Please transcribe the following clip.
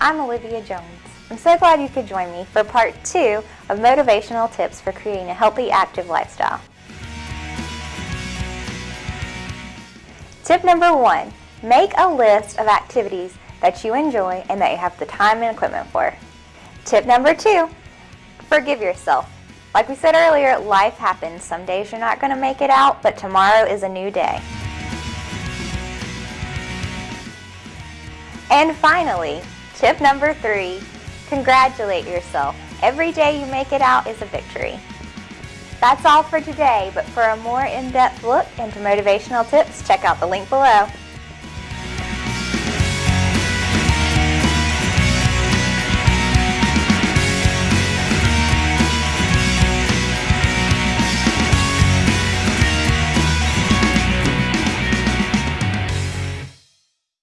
I'm Olivia Jones. I'm so glad you could join me for part two of motivational tips for creating a healthy, active lifestyle. Tip number one, make a list of activities that you enjoy and that you have the time and equipment for. Tip number two, forgive yourself. Like we said earlier, life happens. Some days you're not going to make it out, but tomorrow is a new day. And finally, tip number three, congratulate yourself. Every day you make it out is a victory. That's all for today, but for a more in-depth look into motivational tips, check out the link below.